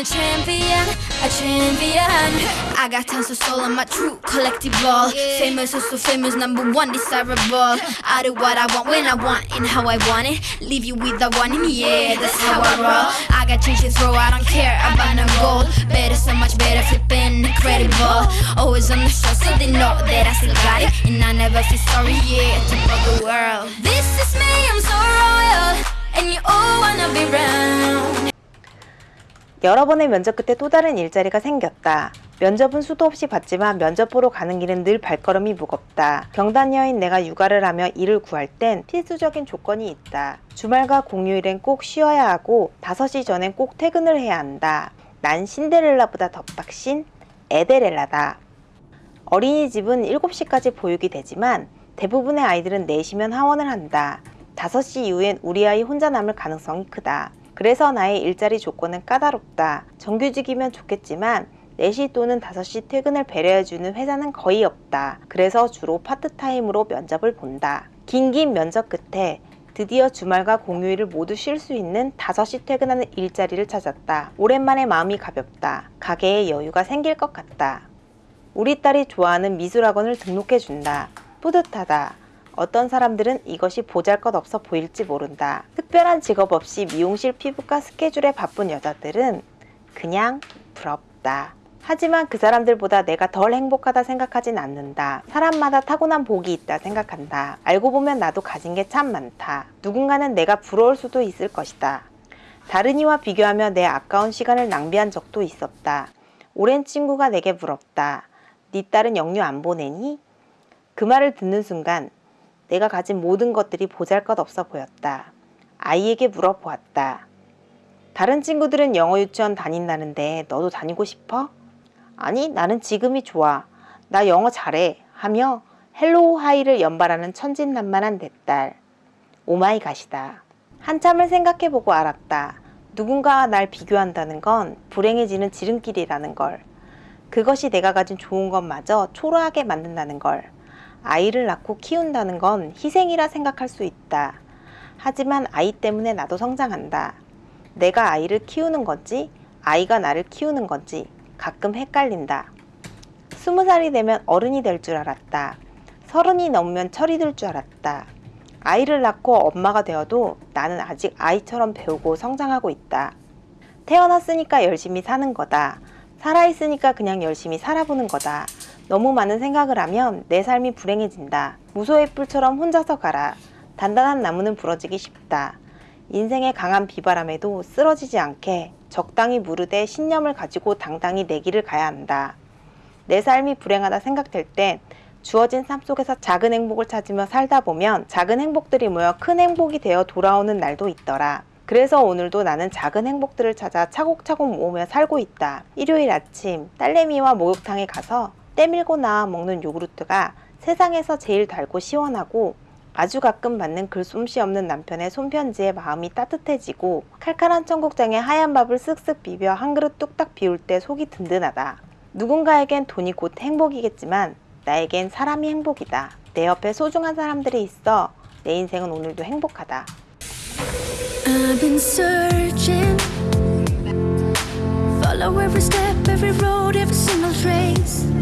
a champion, a champion. I got tons of soul on my true collective ball. Famous, so famous, number one, desirable. I do what I want when I want and how I want it. Leave you with the one, and yeah, that's how I roll. I got change to throw, I don't care about no gold. Better, so much better, flipping incredible. Always on the show, so they know that I still got it. And I never feel sorry, yeah, to the world. This is me, I'm so 여러 번의 면접 끝에 또 다른 일자리가 생겼다. 면접은 수도 없이 받지만 면접 보러 가는 길은 늘 발걸음이 무겁다. 병단녀인 내가 육아를 하며 일을 구할 땐 필수적인 조건이 있다. 주말과 공휴일엔 꼭 쉬어야 하고 5시 전엔 꼭 퇴근을 해야 한다. 난 신데렐라보다 더 빡신 에데렐라다. 어린이집은 7시까지 보육이 되지만 대부분의 아이들은 4시면 하원을 한다. 5시 이후엔 우리 아이 혼자 남을 가능성이 크다. 그래서 나의 일자리 조건은 까다롭다. 정규직이면 좋겠지만 4시 또는 5시 퇴근을 배려해주는 회사는 거의 없다. 그래서 주로 파트타임으로 면접을 본다. 긴긴 면접 끝에 드디어 주말과 공휴일을 모두 쉴 수 있는 5시 퇴근하는 일자리를 찾았다. 오랜만에 마음이 가볍다. 가게에 여유가 생길 것 같다. 우리 딸이 좋아하는 미술학원을 등록해준다. 뿌듯하다. 어떤 사람들은 이것이 보잘것없어 보일지 모른다. 특별한 직업 없이 미용실 피부과 스케줄에 바쁜 여자들은 그냥 부럽다. 하지만 그 사람들보다 내가 덜 행복하다 생각하진 않는다. 사람마다 타고난 복이 있다 생각한다. 알고 보면 나도 가진 게 참 많다. 누군가는 내가 부러울 수도 있을 것이다. 다른 이와 비교하며 내 아까운 시간을 낭비한 적도 있었다. 오랜 친구가 내게 물었다. 네 딸은 영유 안 보내니? 그 말을 듣는 순간 내가 가진 모든 것들이 보잘것없어 보였다. 아이에게 물어보았다. 다른 친구들은 영어 유치원 다닌다는데 너도 다니고 싶어? 아니 나는 지금이 좋아. 나 영어 잘해. 하며 hello hi를 연발하는 천진난만한 내 딸. oh my god이다. 한참을 생각해보고 알았다. 누군가와 날 비교한다는 건 불행해지는 지름길이라는 걸. 그것이 내가 가진 좋은 것마저 초라하게 만든다는 걸. 아이를 낳고 키운다는 건 희생이라 생각할 수 있다. 하지만 아이 때문에 나도 성장한다. 내가 아이를 키우는 건지 아이가 나를 키우는 건지 가끔 헷갈린다. 스무 살이 되면 어른이 될 줄 알았다. 서른이 넘으면 철이 들 줄 알았다. 아이를 낳고 엄마가 되어도 나는 아직 아이처럼 배우고 성장하고 있다. 태어났으니까 열심히 사는 거다. 살아있으니까 그냥 열심히 살아보는 거다. 너무 많은 생각을 하면 내 삶이 불행해진다. 무소의 뿔처럼 혼자서 가라. 단단한 나무는 부러지기 쉽다. 인생의 강한 비바람에도 쓰러지지 않게 적당히 무르되 신념을 가지고 당당히 내 길을 가야 한다. 내 삶이 불행하다 생각될 땐 주어진 삶 속에서 작은 행복을 찾으며 살다 보면 작은 행복들이 모여 큰 행복이 되어 돌아오는 날도 있더라. 그래서 오늘도 나는 작은 행복들을 찾아 차곡차곡 모으며 살고 있다. 일요일 아침 딸내미와 목욕탕에 가서 때밀고 나와 먹는 요구르트가 세상에서 제일 달고 시원하고 아주 가끔 받는 글솜씨 없는 남편의 손편지에 마음이 따뜻해지고 칼칼한 청국장에 하얀 밥을 쓱쓱 비벼 한 그릇 뚝딱 비울 때 속이 든든하다. 누군가에겐 돈이 곧 행복이겠지만 나에겐 사람이 행복이다. 내 옆에 소중한 사람들이 있어 내 인생은 오늘도 행복하다. Follow every step, every road, every single trace.